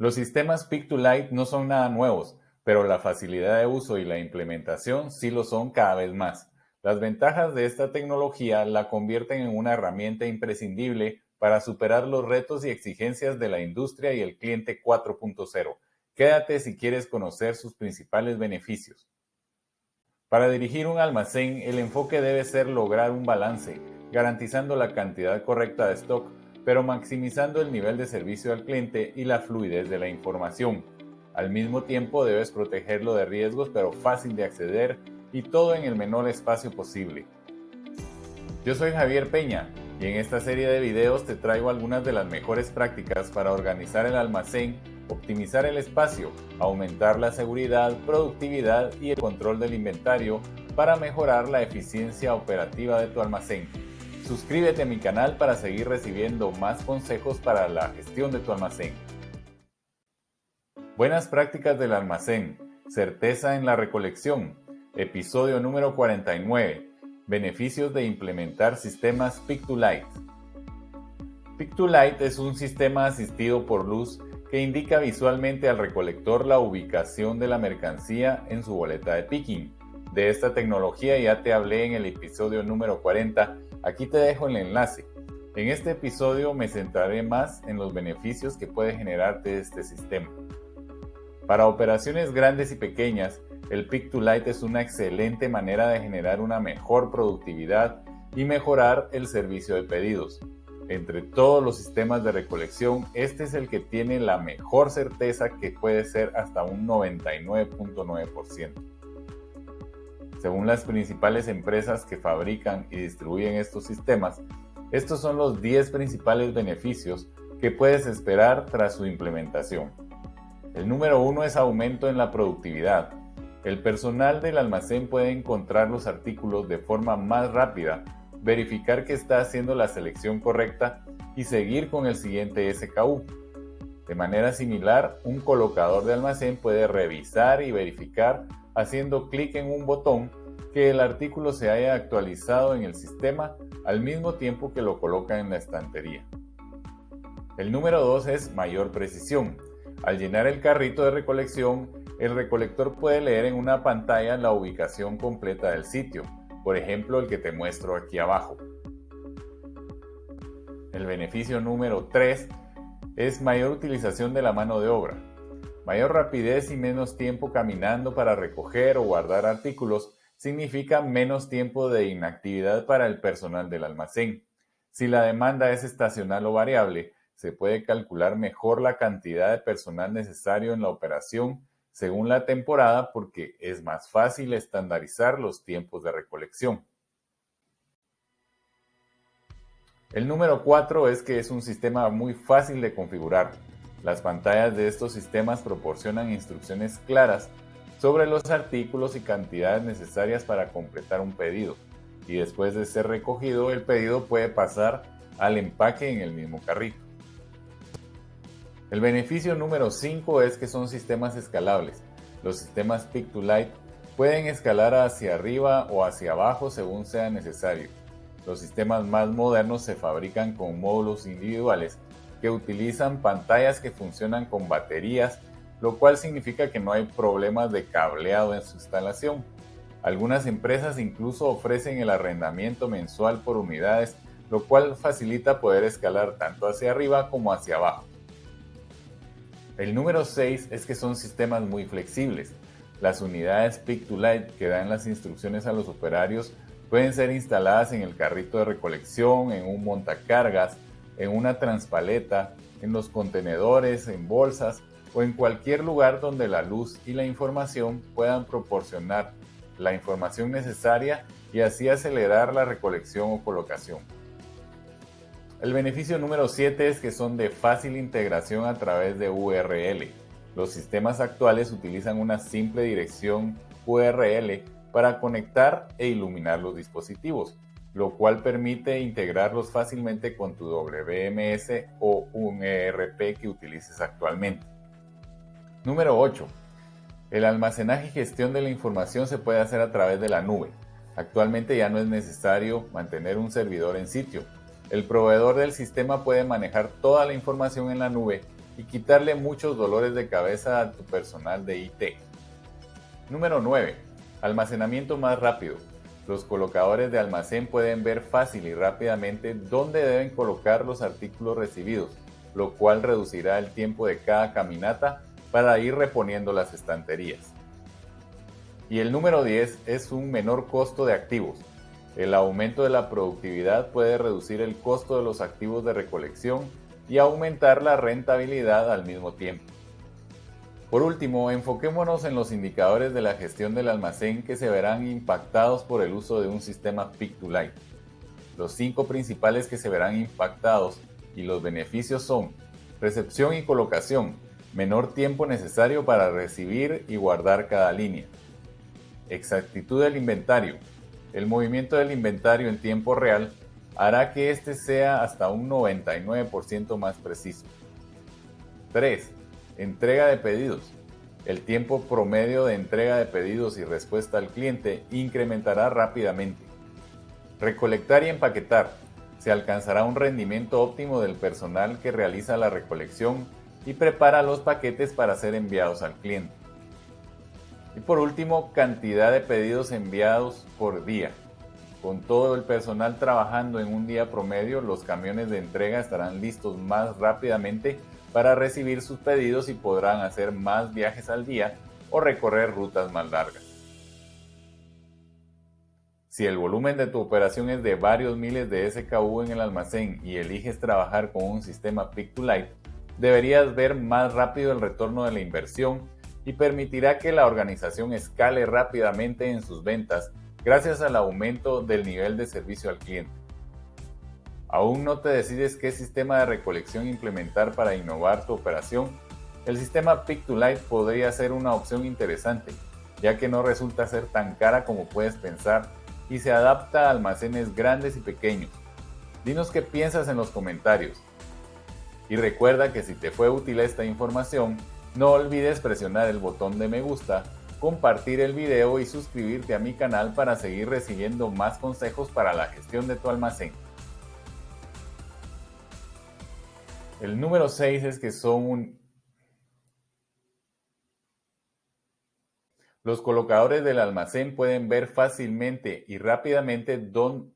Los sistemas Pick-to-Light no son nada nuevos, pero la facilidad de uso y la implementación sí lo son cada vez más. Las ventajas de esta tecnología la convierten en una herramienta imprescindible para superar los retos y exigencias de la industria y el cliente 4.0. Quédate si quieres conocer sus principales beneficios. Para dirigir un almacén, el enfoque debe ser lograr un balance, garantizando la cantidad correcta de stock pero maximizando el nivel de servicio al cliente y la fluidez de la información. Al mismo tiempo debes protegerlo de riesgos pero fácil de acceder y todo en el menor espacio posible. Yo soy Javier Peña y en esta serie de videos te traigo algunas de las mejores prácticas para organizar el almacén, optimizar el espacio, aumentar la seguridad, productividad y el control del inventario para mejorar la eficiencia operativa de tu almacén. Suscríbete a mi canal para seguir recibiendo más consejos para la gestión de tu almacén. Buenas prácticas del almacén. Certeza en la recolección. Episodio número 49. Beneficios de implementar sistemas Pick-to-Light. Pick-to-Light es un sistema asistido por luz que indica visualmente al recolector la ubicación de la mercancía en su boleta de picking. De esta tecnología ya te hablé en el episodio número 40 Aquí te dejo el enlace. En este episodio me centraré más en los beneficios que puede generarte este sistema. Para operaciones grandes y pequeñas, el Pick to Light es una excelente manera de generar una mejor productividad y mejorar el servicio de pedidos. Entre todos los sistemas de recolección, este es el que tiene la mejor certeza que puede ser hasta un 99.9%. Según las principales empresas que fabrican y distribuyen estos sistemas, estos son los 10 principales beneficios que puedes esperar tras su implementación. El número uno es aumento en la productividad. El personal del almacén puede encontrar los artículos de forma más rápida, verificar que está haciendo la selección correcta y seguir con el siguiente SKU. De manera similar, un colocador de almacén puede revisar y verificar haciendo clic en un botón que el artículo se haya actualizado en el sistema al mismo tiempo que lo coloca en la estantería. El número 2 es mayor precisión. Al llenar el carrito de recolección, el recolector puede leer en una pantalla la ubicación completa del sitio, por ejemplo el que te muestro aquí abajo. El beneficio número 3 es mayor utilización de la mano de obra. Mayor rapidez y menos tiempo caminando para recoger o guardar artículos significa menos tiempo de inactividad para el personal del almacén. Si la demanda es estacional o variable, se puede calcular mejor la cantidad de personal necesario en la operación según la temporada porque es más fácil estandarizar los tiempos de recolección. El número 4 es que es un sistema muy fácil de configurar. Las pantallas de estos sistemas proporcionan instrucciones claras sobre los artículos y cantidades necesarias para completar un pedido y después de ser recogido el pedido puede pasar al empaque en el mismo carrito. El beneficio número 5 es que son sistemas escalables. Los sistemas Pick to Light pueden escalar hacia arriba o hacia abajo según sea necesario. Los sistemas más modernos se fabrican con módulos individuales que utilizan pantallas que funcionan con baterías, lo cual significa que no hay problemas de cableado en su instalación. Algunas empresas incluso ofrecen el arrendamiento mensual por unidades, lo cual facilita poder escalar tanto hacia arriba como hacia abajo. El número 6 es que son sistemas muy flexibles. Las unidades Pick to Light que dan las instrucciones a los operarios pueden ser instaladas en el carrito de recolección, en un montacargas, en una transpaleta, en los contenedores, en bolsas o en cualquier lugar donde la luz y la información puedan proporcionar la información necesaria y así acelerar la recolección o colocación. El beneficio número 7 es que son de fácil integración a través de URL. Los sistemas actuales utilizan una simple dirección URL para conectar e iluminar los dispositivos lo cual permite integrarlos fácilmente con tu WMS o un ERP que utilices actualmente. Número 8. El almacenaje y gestión de la información se puede hacer a través de la nube. Actualmente ya no es necesario mantener un servidor en sitio. El proveedor del sistema puede manejar toda la información en la nube y quitarle muchos dolores de cabeza a tu personal de IT. Número 9. Almacenamiento más rápido. Los colocadores de almacén pueden ver fácil y rápidamente dónde deben colocar los artículos recibidos, lo cual reducirá el tiempo de cada caminata para ir reponiendo las estanterías. Y el número 10 es un menor costo de activos. El aumento de la productividad puede reducir el costo de los activos de recolección y aumentar la rentabilidad al mismo tiempo. Por último, enfoquémonos en los indicadores de la gestión del almacén que se verán impactados por el uso de un sistema Pick-to-Light. Los cinco principales que se verán impactados y los beneficios son recepción y colocación, menor tiempo necesario para recibir y guardar cada línea. Exactitud del inventario. El movimiento del inventario en tiempo real hará que éste sea hasta un 99% más preciso. 3. Entrega de pedidos. El tiempo promedio de entrega de pedidos y respuesta al cliente incrementará rápidamente. Recolectar y empaquetar. Se alcanzará un rendimiento óptimo del personal que realiza la recolección y prepara los paquetes para ser enviados al cliente. Y por último, cantidad de pedidos enviados por día. Con todo el personal trabajando en un día promedio, los camiones de entrega estarán listos más rápidamente para recibir sus pedidos y podrán hacer más viajes al día o recorrer rutas más largas. Si el volumen de tu operación es de varios miles de SKU en el almacén y eliges trabajar con un sistema Pick-to-Light, deberías ver más rápido el retorno de la inversión y permitirá que la organización escale rápidamente en sus ventas gracias al aumento del nivel de servicio al cliente. ¿Aún no te decides qué sistema de recolección implementar para innovar tu operación? El sistema Pick-to-Light podría ser una opción interesante, ya que no resulta ser tan cara como puedes pensar y se adapta a almacenes grandes y pequeños. Dinos qué piensas en los comentarios. Y recuerda que si te fue útil esta información, no olvides presionar el botón de me gusta, compartir el video y suscribirte a mi canal para seguir recibiendo más consejos para la gestión de tu almacén. El número 6 es que son. Los colocadores del almacén pueden ver fácilmente y rápidamente dónde